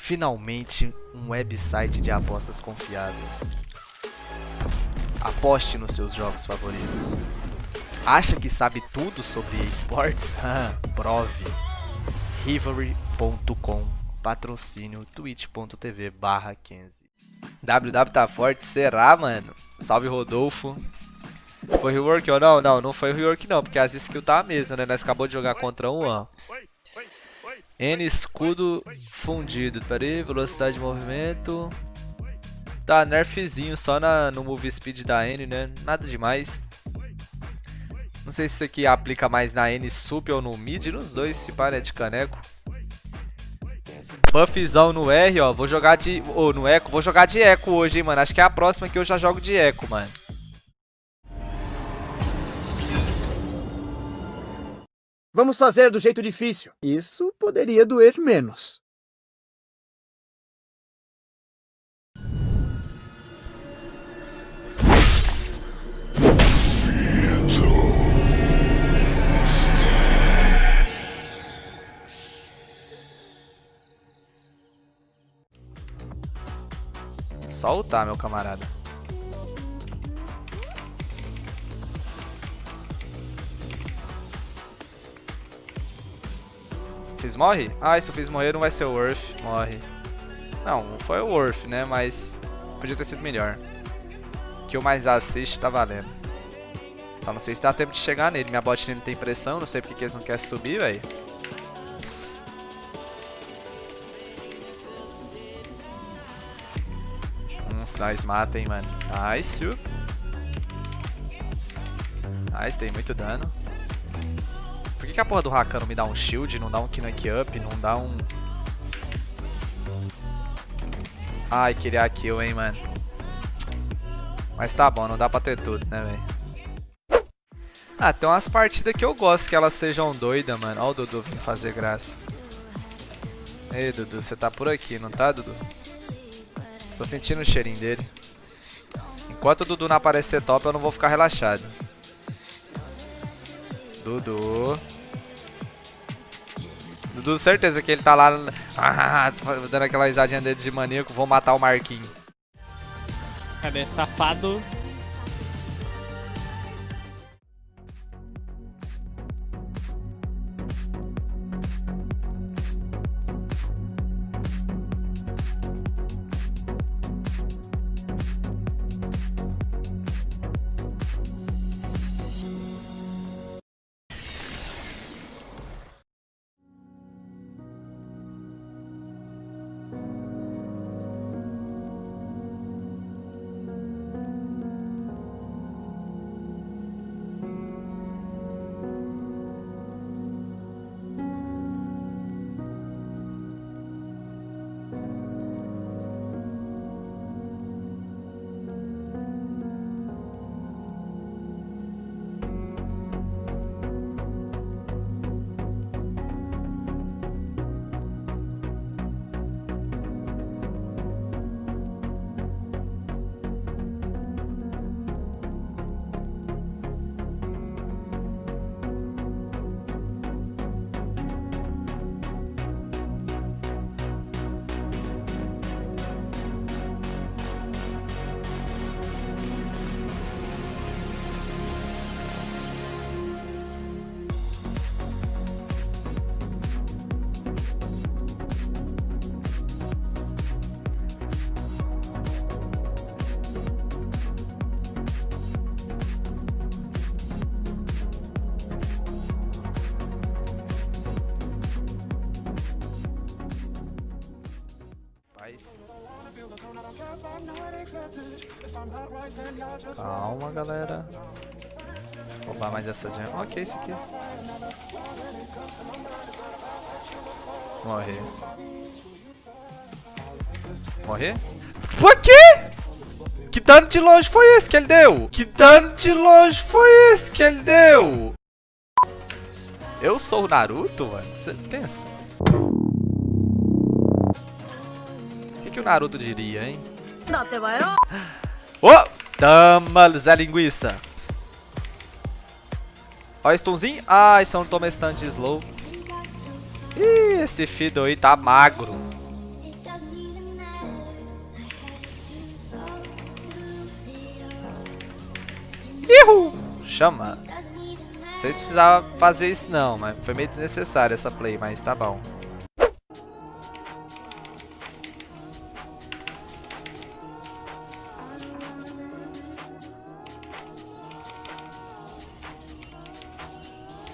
Finalmente, um website de apostas confiável. Aposte nos seus jogos favoritos. Acha que sabe tudo sobre esportes? Prove. Rivalry.com Patrocínio twitch.tv barra 15 WW tá forte? Será, mano? Salve, Rodolfo. Foi rework ou não? Não, não foi rework não, porque as skills tá a mesma, né? Nós acabou de jogar contra um, ó. N escudo fundido. Pera aí, velocidade de movimento. Tá, nerfzinho só na, no move speed da N, né? Nada demais. Não sei se isso aqui aplica mais na N sup ou no mid, nos dois, se para é de caneco. Buffzão no R, ó. Vou jogar de... Ou oh, no Eco. Vou jogar de Eco hoje, hein, mano. Acho que é a próxima que eu já jogo de Eco, mano. Vamos fazer do jeito difícil. Isso poderia doer menos. Soltar, meu camarada. Fiz morre? Ah, se eu fiz morrer não vai ser o Worth. Morre. Não, foi o Worth, né? Mas podia ter sido melhor. Que o mais assiste tá valendo. Só não sei se dá tempo de chegar nele. Minha bot não tem pressão, não sei porque que eles não querem subir, velho. Hum, nós matem, mano. Nice. Nice, tem muito dano que, a porra do Rakan não me dá um shield, não dá um knock up, não dá um... Ai, queria kill, hein, mano. Mas tá bom, não dá pra ter tudo, né, velho. Ah, tem umas partidas que eu gosto que elas sejam doidas, mano. Ó o Dudu vindo fazer graça. Ei, Dudu, você tá por aqui, não tá, Dudu? Tô sentindo o cheirinho dele. Enquanto o Dudu não aparecer top, eu não vou ficar relaxado. Dudu. Dudu, certeza que ele tá lá ah, dando aquela risadinha dele de maníaco. Vou matar o Marquinhos. Cadê? Safado. Calma, galera. Vou roubar mais essa gem. Ok, esse aqui. Morrer. Morrer? Por quê? Que dano de longe foi esse que ele deu? Que dano de longe foi esse que ele deu? Eu sou o Naruto, mano? Você pensa? que o Naruto diria, hein? oh! Tama-lhes a linguiça. Ó, stunzinho. isso é um toma stun slow. Ih, esse Fido aí tá magro. Ihu! Chama. Vocês precisava fazer isso não, mas foi meio desnecessário essa play, mas tá bom.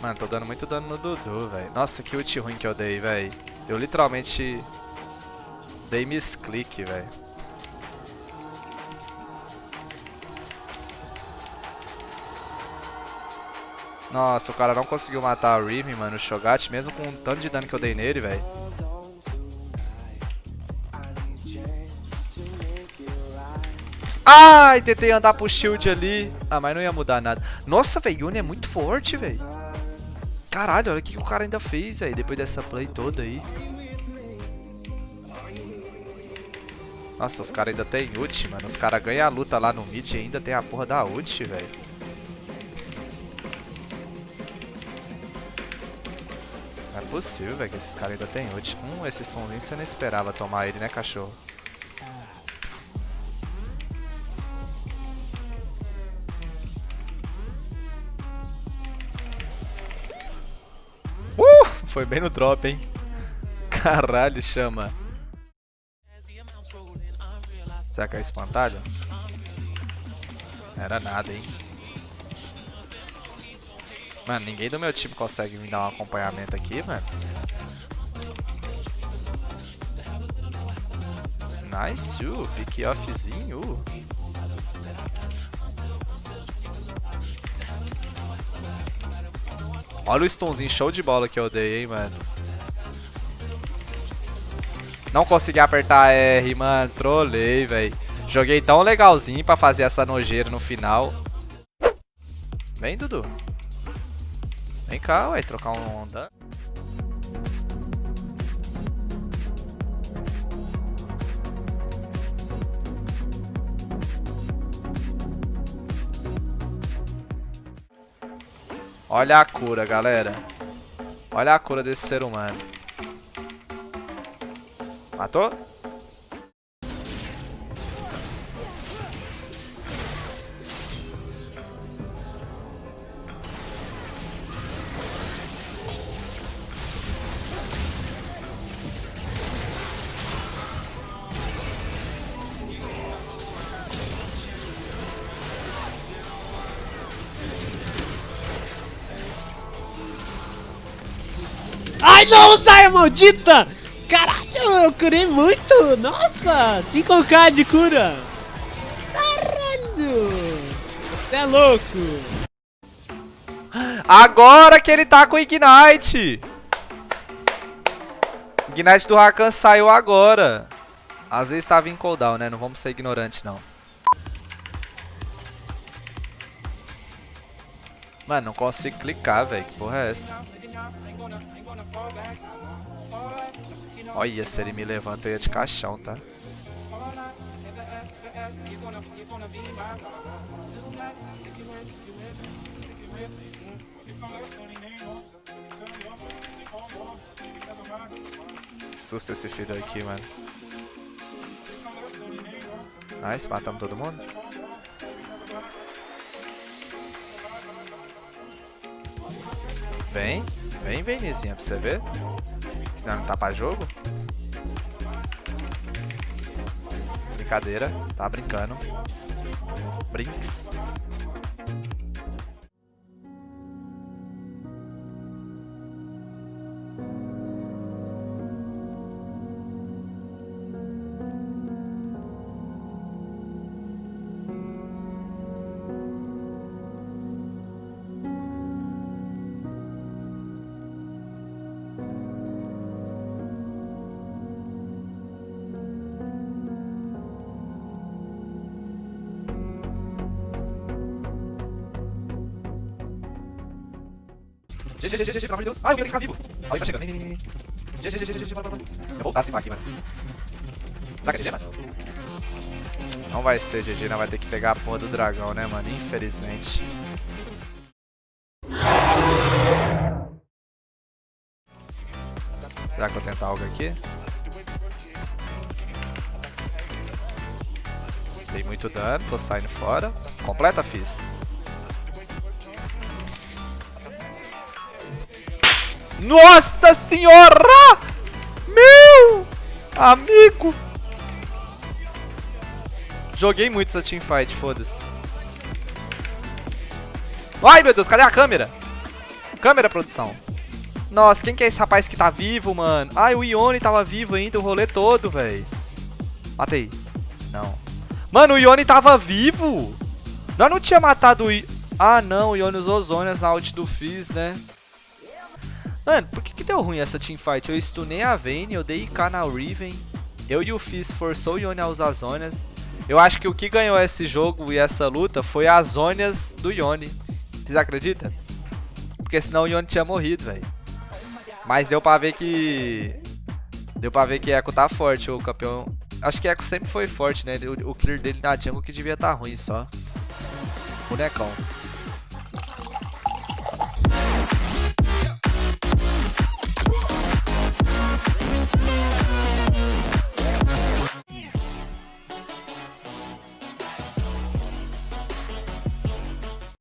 Mano, tô dando muito dano no Dudu, velho. Nossa, que ult ruim que eu dei, velho. Eu literalmente dei misclick, velho. Nossa, o cara não conseguiu matar a Riven, mano, o Shogat, mesmo com o tanto de dano que eu dei nele, velho. Ai, tentei andar pro shield ali. Ah, mas não ia mudar nada. Nossa, velho, Yone é muito forte, velho. Caralho, olha o que o cara ainda fez, velho, depois dessa play toda aí. Nossa, os caras ainda tem ult, mano. Os caras ganham a luta lá no mid e ainda tem a porra da ult, velho. possível, velho, que esses caras ainda tem ult. Hum, esse stunzinho você não esperava tomar ele, né, cachorro? Foi bem no drop, hein? Caralho, chama. Será que é espantalho? Era nada, hein? Mano, ninguém do meu time consegue me dar um acompanhamento aqui, mano. Nice, uh, pick offzinho. Uh. Olha o stunzinho show de bola que eu dei, hein, mano. Não consegui apertar R, mano. Trolei, velho. Joguei tão legalzinho pra fazer essa nojeira no final. Vem, Dudu. Vem cá, ué, trocar um onda. Olha a cura, galera. Olha a cura desse ser humano. Matou? Ai, não, Zaya maldita! Caralho, eu curei muito! Nossa, 5k de cura! Caralho! Você é louco! Agora que ele tá com Ignite! Ignite do Rakan saiu agora. Às vezes tava em cooldown, né? Não vamos ser ignorantes, não. Mano, não consigo clicar, velho. Que porra é essa? Olha, se ele me levanta, eu ia de caixão, tá? Susta esse filho aqui, mano. Nice, matamos todo mundo. Vem, vem, vem, Nizinha, pra você ver. Senão não tá pra jogo. Brincadeira, tá brincando. Brinks. GG, GG, GG, pelo amor de Deus. Ai, eu ia ter que ficar vivo. Alguém tá chegando. GG, GG, GG, bora, bora. Eu voltar a cima aqui, mano. É GG, mano? Não vai ser GG, não vai ter que pegar a porra do dragão, né, mano? Infelizmente. Será que eu vou tentar algo aqui? Dei muito dano, tô saindo fora. Completa, fiz. Nossa senhora! Meu amigo! Joguei muito essa teamfight, foda-se. Ai, meu Deus, cadê a câmera? Câmera, produção. Nossa, quem que é esse rapaz que tá vivo, mano? Ai, o Ione tava vivo ainda o rolê todo, velho. Matei. Não. Mano, o Ione tava vivo. Nós não tinha matado o I... Ah, não, o Ione usou zonas na ult do Fizz, né? Mano, por que, que deu ruim essa teamfight? Eu stunei a Vayne, eu dei IK na Riven. Eu e o Fizz forçou o Ione a usar zonas. Eu acho que o que ganhou esse jogo e essa luta foi as zonas do Ione. Vocês acreditam? Porque senão o Ione tinha morrido, velho. Mas deu pra ver que... Deu pra ver que Echo tá forte, o campeão... Acho que Echo sempre foi forte, né? O, o clear dele na jungle que devia tá ruim só. Bonecão.